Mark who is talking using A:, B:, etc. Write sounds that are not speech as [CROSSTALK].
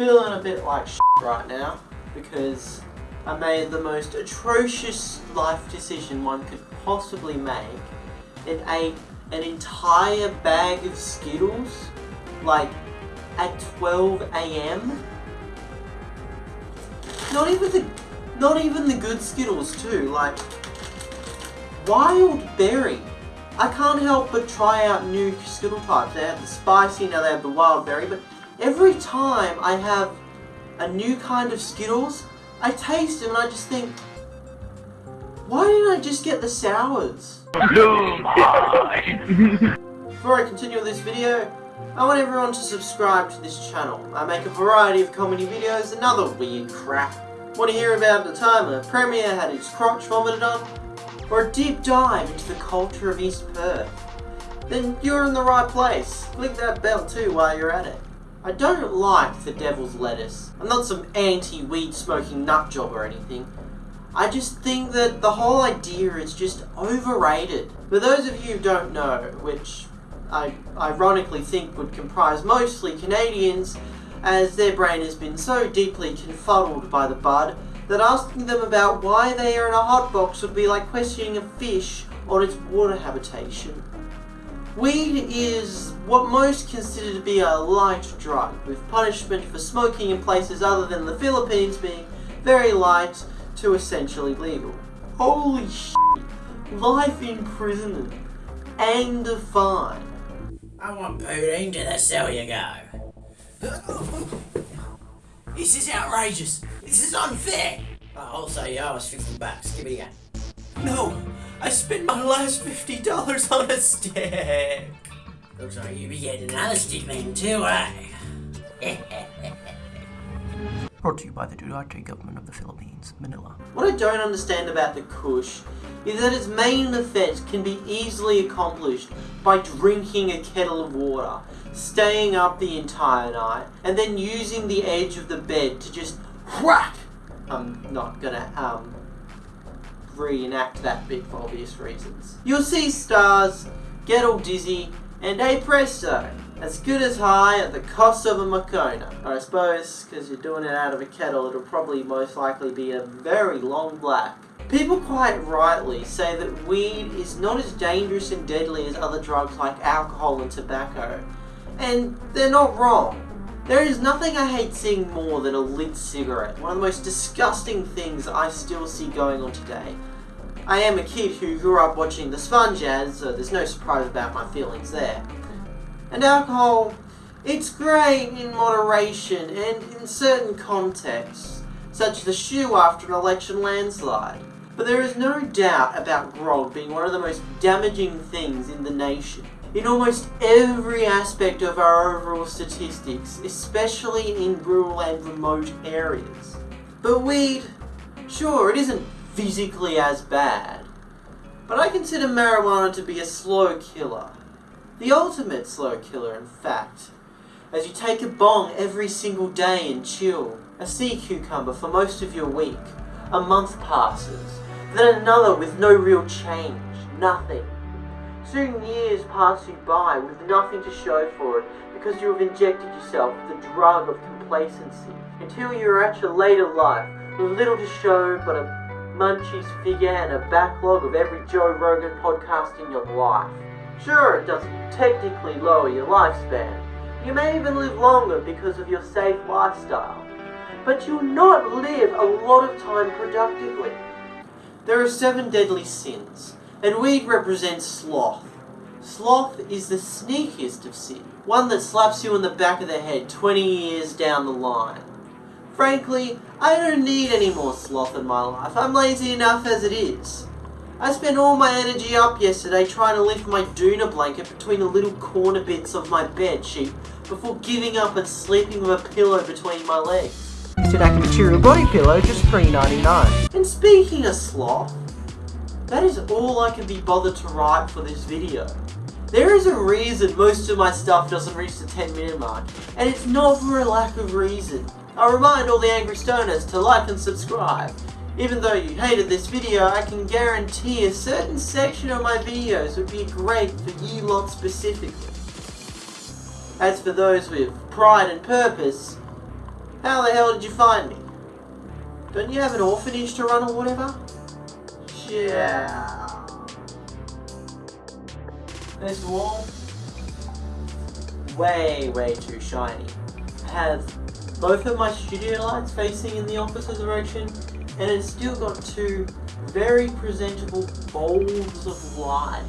A: feeling a bit like right now because I made the most atrocious life decision one could possibly make and ate an entire bag of Skittles like at 12 a.m. Not even the not even the good Skittles too, like wild berry. I can't help but try out new Skittle types. They have the spicy, now they have the wild berry, but every time I have a new kind of Skittles, I taste them and I just think, why didn't I just get the sours? Before I continue this video, I want everyone to subscribe to this channel. I make a variety of comedy videos and other weird crap. Want to hear about the time a premier had his crotch vomited on? Or a deep dive into the culture of East Perth? Then you're in the right place. Click that bell too while you're at it. I don't like the devil's lettuce. I'm not some anti-weed smoking nut job or anything. I just think that the whole idea is just overrated. For those of you who don't know, which I ironically think would comprise mostly Canadians, as their brain has been so deeply confuddled by the bud, that asking them about why they are in a hot box would be like questioning a fish on its water habitation. Weed is what most consider to be a light drug, with punishment for smoking in places other than the Philippines being very light to essentially legal. Holy shit! Life imprisonment and a fine.
B: I want pudding to the cell you go. [LAUGHS] This is outrageous. This is unfair. Oh, also, you owe us 50 bucks. Give it again. No, I spent my last $50 on a stick. Looks like you be getting another stick then too, eh?
C: Brought to you by the Duterte government of the Philippines, Manila.
A: What I don't understand about the Kush is that its main effect can be easily accomplished by drinking a kettle of water, staying up the entire night, and then using the edge of the bed to just whack. I'm not gonna um reenact that bit for obvious reasons. You'll see stars, get all dizzy, and a presto, as good as high at the cost of a. Or I suppose, because you're doing it out of a kettle, it'll probably most likely be a very long black. People quite rightly say that weed is not as dangerous and deadly as other drugs like alcohol and tobacco. And they're not wrong. There is nothing I hate seeing more than a lit cigarette, one of the most disgusting things I still see going on today. I am a kid who grew up watching the Sponge ads, so there's no surprise about my feelings there. And alcohol, it's great in moderation and in certain contexts, such as the shoe after an election landslide. But there is no doubt about grog being one of the most damaging things in the nation. In almost every aspect of our overall statistics, especially in rural and remote areas. But weed, sure, it isn't physically as bad. But I consider marijuana to be a slow killer. The ultimate slow killer, in fact. As you take a bong every single day and chill, a sea cucumber for most of your week, a month passes, then another with no real change, nothing. Soon years pass you by with nothing to show for it because you have injected yourself with the drug of complacency until you're at your later life with little to show but a munchies figure and a backlog of every Joe Rogan podcast in your life. Sure, it doesn't technically lower your lifespan. You may even live longer because of your safe lifestyle. But you'll not live a lot of time productively. There are seven deadly sins, and weed represents sloth. Sloth is the sneakiest of sin, one that slaps you in the back of the head 20 years down the line. Frankly, I don't need any more sloth in my life. I'm lazy enough as it is. I spent all my energy up yesterday trying to lift my doona blanket between the little corner bits of my bed sheet before giving up and sleeping with a pillow between my legs.
C: Sedaka Material Body Pillow, just $3.99.
A: And speaking of sloth, that is all I can be bothered to write for this video. There is a reason most of my stuff doesn't reach the 10 minute mark, and it's not for a lack of reason. I remind all the angry stoners to like and subscribe. Even though you hated this video, I can guarantee a certain section of my videos would be great for you lot specifically. As for those with pride and purpose, How the hell did you find me? Don't you have an orphanage to run or whatever? Yeah. This wall, way, way too shiny. I have both of my studio lights facing in the opposite direction, and it's still got two very presentable bowls of light